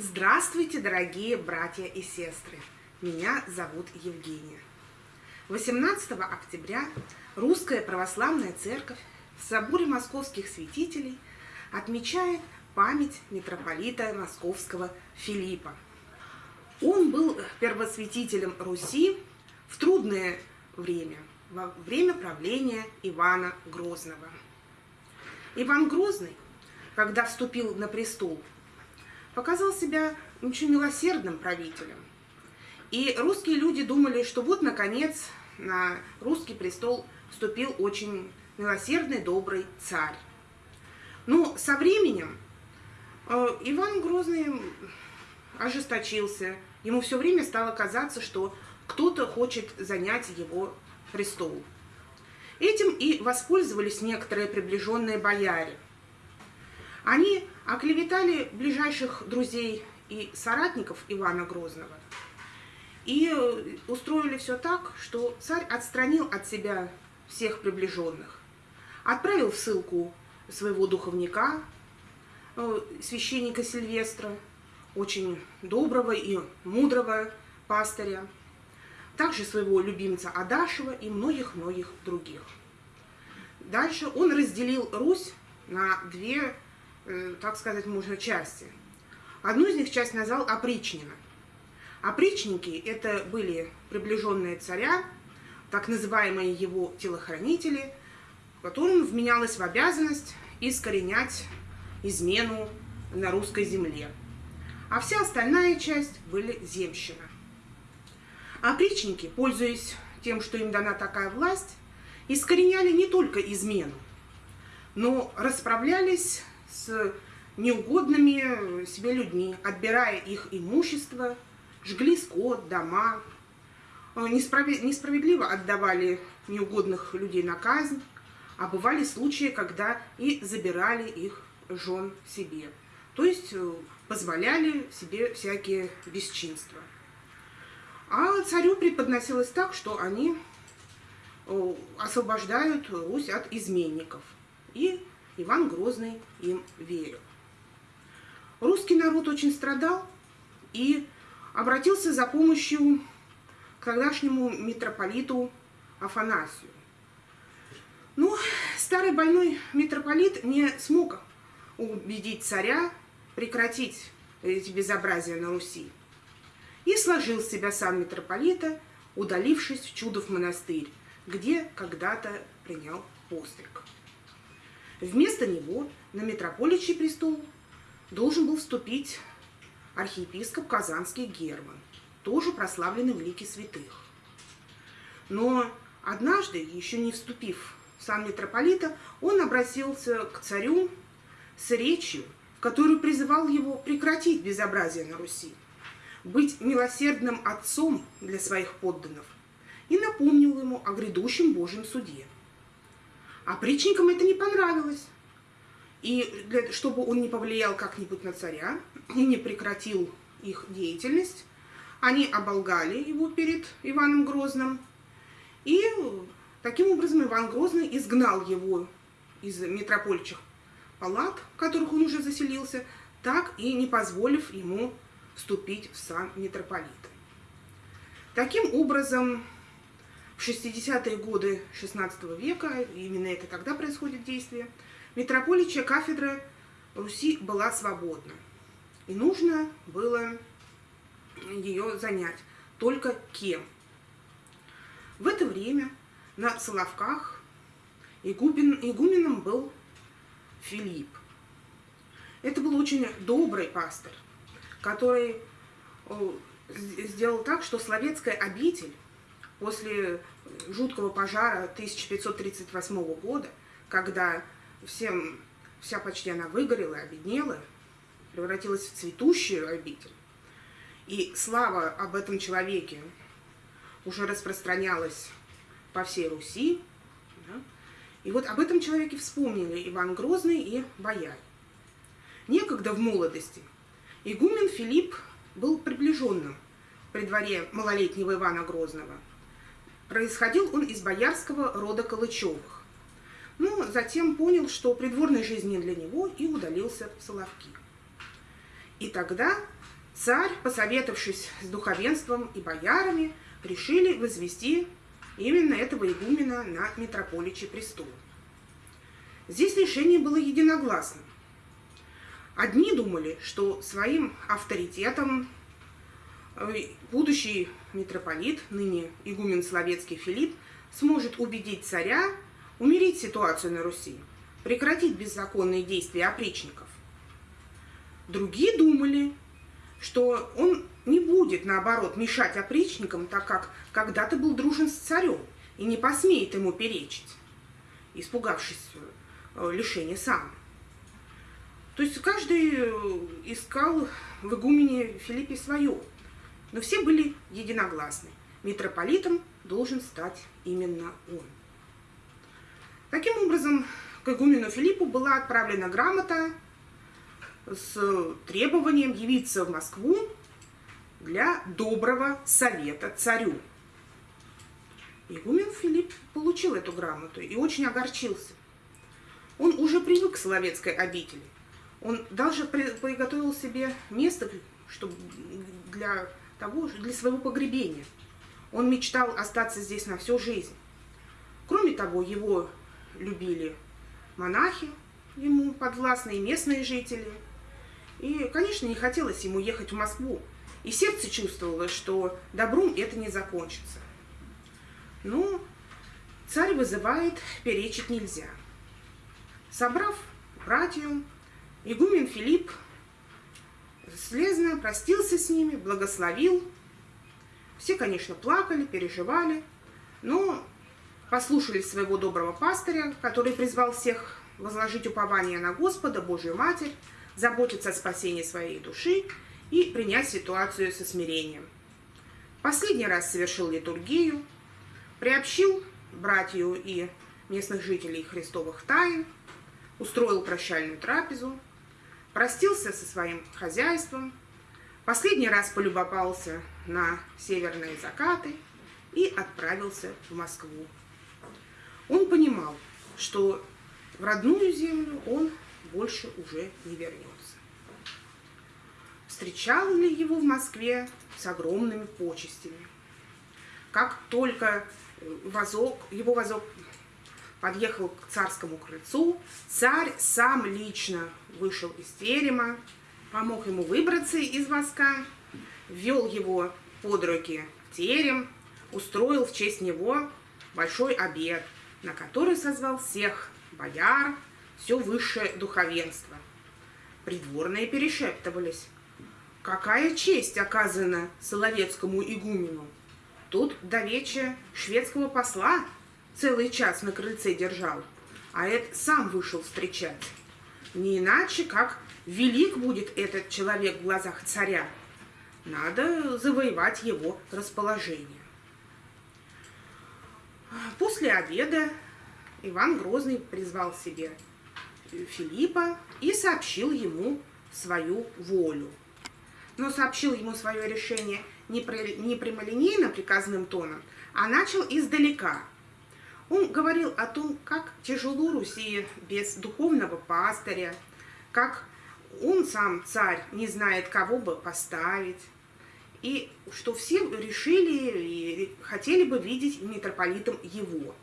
Здравствуйте, дорогие братья и сестры! Меня зовут Евгения. 18 октября Русская Православная Церковь в соборе московских святителей отмечает память митрополита московского Филиппа. Он был первосвятителем Руси в трудное время, во время правления Ивана Грозного. Иван Грозный, когда вступил на престол, показал себя очень милосердным правителем. И русские люди думали, что вот, наконец, на русский престол вступил очень милосердный, добрый царь. Но со временем э, Иван Грозный ожесточился. Ему все время стало казаться, что кто-то хочет занять его престол. Этим и воспользовались некоторые приближенные бояре. Они оклеветали ближайших друзей и соратников Ивана Грозного и э, устроили все так, что царь отстранил от себя всех приближенных, отправил в ссылку своего духовника, э, священника Сильвестра, очень доброго и мудрого пастыря, также своего любимца Адашева и многих-многих других. Дальше он разделил Русь на две так сказать, можно части. Одну из них часть назвал опричнина. Опричники – это были приближенные царя, так называемые его телохранители, которым вменялось в обязанность искоренять измену на русской земле. А вся остальная часть были земщина. Опричники, пользуясь тем, что им дана такая власть, искореняли не только измену, но расправлялись с неугодными себе людьми, отбирая их имущество, жгли скот, дома, э, несправедливо отдавали неугодных людей на казнь, а бывали случаи, когда и забирали их жен себе. То есть э, позволяли себе всякие бесчинства. А царю преподносилось так, что они э, освобождают Русь от изменников и Иван Грозный им верил. Русский народ очень страдал и обратился за помощью к тогдашнему митрополиту Афанасию. Но старый больной митрополит не смог убедить царя прекратить эти безобразия на Руси. И сложил себя сам митрополита, удалившись в Чудов монастырь, где когда-то принял постриг. Вместо него на митрополичий престол должен был вступить архиепископ Казанский Герман, тоже прославленный в лике святых. Но однажды, еще не вступив в сан митрополита, он обратился к царю с речью, в которую призывал его прекратить безобразие на Руси, быть милосердным отцом для своих подданных и напомнил ему о грядущем Божьем суде – а притчникам это не понравилось. И для, чтобы он не повлиял как-нибудь на царя и не прекратил их деятельность, они оболгали его перед Иваном Грозным. И таким образом Иван Грозный изгнал его из митропольчих палат, в которых он уже заселился, так и не позволив ему вступить в сан митрополита. Таким образом, в 60-е годы XVI века, именно это тогда происходит действие, митрополичья кафедра Руси была свободна. И нужно было ее занять. Только кем? В это время на Соловках игумен, игуменом был Филипп. Это был очень добрый пастор, который сделал так, что Словецкая обитель после жуткого пожара 1538 года, когда всем, вся почти она выгорела, обеднела, превратилась в цветущую обитель, и слава об этом человеке уже распространялась по всей Руси, да? и вот об этом человеке вспомнили Иван Грозный и бояре. Некогда в молодости игумен Филипп был приближенным при дворе малолетнего Ивана Грозного – Происходил он из боярского рода Калычевых. Но затем понял, что придворной жизни для него и удалился в Соловки. И тогда царь, посоветовавшись с духовенством и боярами, решили возвести именно этого игумена на митрополичий престол. Здесь решение было единогласным. Одни думали, что своим авторитетом э, будущий митрополит, ныне игумен Словецкий Филипп, сможет убедить царя умерить ситуацию на Руси, прекратить беззаконные действия опричников. Другие думали, что он не будет, наоборот, мешать опричникам, так как когда-то был дружен с царем и не посмеет ему перечить, испугавшись э, лишения сам. То есть каждый э, искал в игумене Филиппе свое, но все были единогласны. Митрополитом должен стать именно он. Таким образом, к игумену Филиппу была отправлена грамота с требованием явиться в Москву для доброго совета царю. Игумен Филипп получил эту грамоту и очень огорчился. Он уже привык к Соловецкой обители. Он даже приготовил себе место чтобы для того, для своего погребения. Он мечтал остаться здесь на всю жизнь. Кроме того, его любили монахи, ему подвластные местные жители. И, конечно, не хотелось ему ехать в Москву. И сердце чувствовало, что добром это не закончится. Но царь вызывает, перечить нельзя. Собрав братью, игумен Филипп слезно простился с ними, благословил. Все, конечно, плакали, переживали, но послушали своего доброго пастыря, который призвал всех возложить упование на Господа, Божию Матерь, заботиться о спасении своей души и принять ситуацию со смирением. Последний раз совершил литургию, приобщил братью и местных жителей христовых тайн, устроил прощальную трапезу, простился со своим хозяйством, последний раз полюбопался на северные закаты и отправился в Москву. Он понимал, что в родную землю он больше уже не вернется. Встречал ли его в Москве с огромными почестями. Как только возок, его возок подъехал к царскому крыльцу, царь сам лично вышел из терема, помог ему выбраться из воска, ввел его под руки в терем, устроил в честь него большой обед – на который созвал всех бояр, все высшее духовенство. Придворные перешептывались. Какая честь оказана Соловецкому игумену? Тут до вечера шведского посла целый час на крыльце держал, а это сам вышел встречать. Не иначе, как велик будет этот человек в глазах царя. Надо завоевать его расположение. После обеда Иван Грозный призвал себе Филиппа и сообщил ему свою волю. Но сообщил ему свое решение не, не прямолинейно приказным тоном, а начал издалека. Он говорил о том, как тяжело Руси без духовного пастыря, как он сам, царь, не знает, кого бы поставить, и что все решили и хотели бы видеть митрополитом его.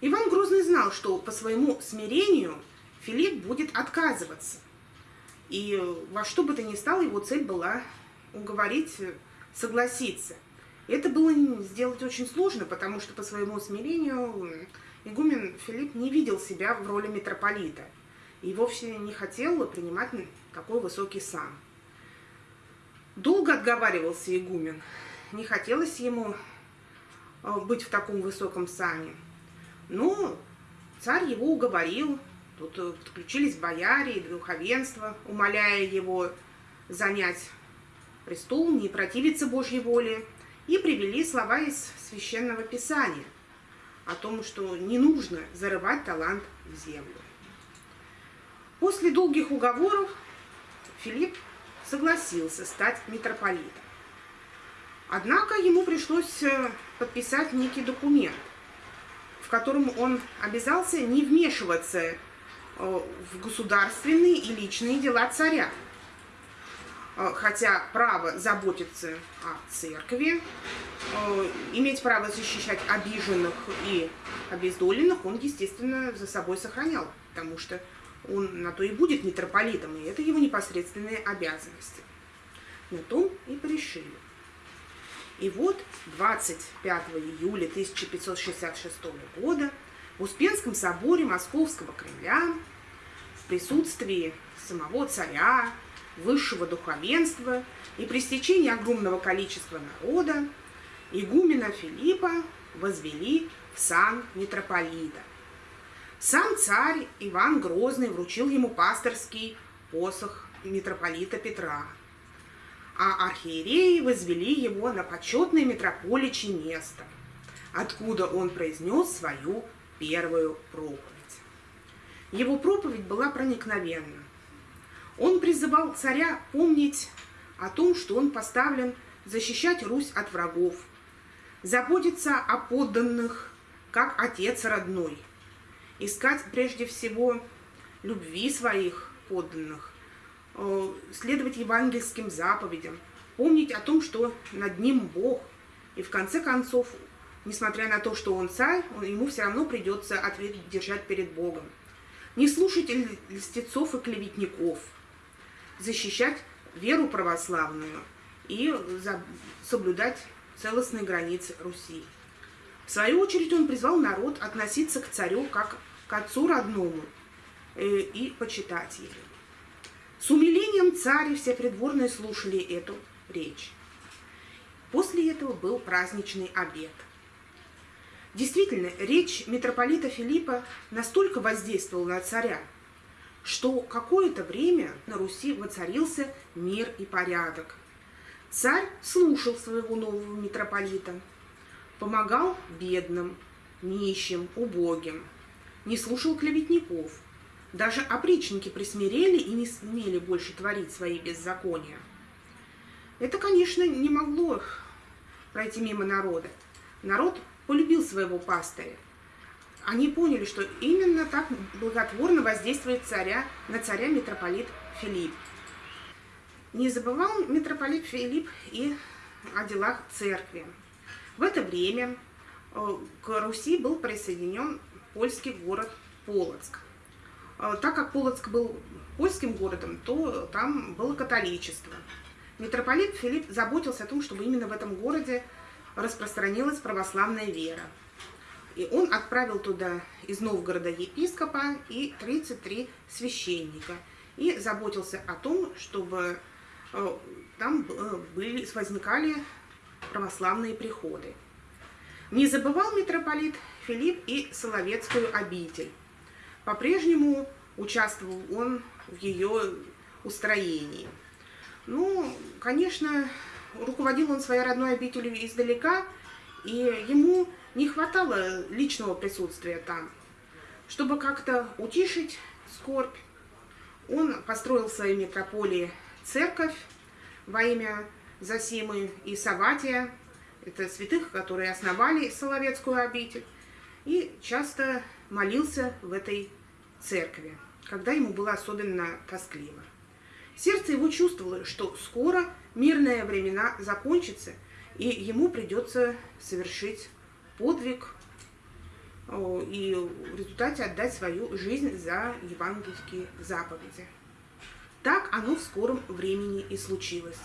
Иван Грозный знал, что по своему смирению Филипп будет отказываться. И во что бы то ни стало, его цель была уговорить согласиться. Это было сделать очень сложно, потому что по своему смирению игумен Филипп не видел себя в роли митрополита и вовсе не хотел принимать такой высокий сан. Долго отговаривался игумен. Не хотелось ему э, быть в таком высоком сане. Но царь его уговорил. Тут э, подключились бояре и духовенство, умоляя его занять престол, не противиться Божьей воле, и привели слова из Священного Писания о том, что не нужно зарывать талант в землю. После долгих уговоров Филипп согласился стать митрополитом. Однако ему пришлось э, подписать некий документ, в котором он обязался не вмешиваться э, в государственные и личные дела царя. Э, хотя право заботиться о церкви, э, иметь право защищать обиженных и обездоленных, он, естественно, за собой сохранял, потому что он на то и будет митрополитом, и это его непосредственные обязанности. На том и порешили. И вот 25 июля 1566 года в Успенском соборе Московского Кремля в присутствии самого царя, высшего духовенства и при стечении огромного количества народа игумена Филиппа возвели в сан митрополита. Сам царь Иван Грозный вручил ему пасторский посох митрополита Петра, а архиереи возвели его на почетное митрополичье место, откуда он произнес свою первую проповедь. Его проповедь была проникновенна. Он призывал царя помнить о том, что он поставлен защищать Русь от врагов, заботиться о подданных, как отец родной, искать прежде всего любви своих подданных, э, следовать евангельским заповедям, помнить о том, что над ним Бог, и в конце концов, несмотря на то, что он царь, ему все равно придется ответ держать перед Богом. Не слушать льстецов и клеветников – защищать веру православную и соблюдать целостные границы Руси. В свою очередь он призвал народ относиться к царю как к отцу родному э, и почитать его. С умилением царь все придворные слушали эту речь. После этого был праздничный обед. Действительно, речь митрополита Филиппа настолько воздействовала на царя, что какое-то время на Руси воцарился мир и порядок. Царь слушал своего нового митрополита, помогал бедным, нищим, убогим, не слушал клеветников. Даже опричники присмирели и не смели больше творить свои беззакония. Это, конечно, не могло пройти мимо народа. Народ полюбил своего пастыря, они поняли, что именно так благотворно воздействует царя, на царя митрополит Филипп. Не забывал митрополит Филипп и о делах церкви. В это время э, к Руси был присоединен польский город Полоцк. Э, так как Полоцк был польским городом, то там было католичество. Митрополит Филипп заботился о том, чтобы именно в этом городе распространилась православная вера. И он отправил туда из Новгорода епископа и 33 священника. И заботился о том, чтобы э, там э, были, возникали православные приходы. Не забывал митрополит Филипп и Соловецкую обитель. По-прежнему участвовал он в ее устроении. Ну, конечно, руководил он своей родной обителью издалека, и ему не хватало личного присутствия там. Чтобы как-то утишить скорбь, он построил в своей метрополии церковь во имя Засимы и Саватия, это святых, которые основали Соловецкую обитель, и часто молился в этой церкви, когда ему было особенно тоскливо. Сердце его чувствовало, что скоро мирные времена закончатся, и ему придется совершить подвиг и в результате отдать свою жизнь за евангельские заповеди. Так оно в скором времени и случилось.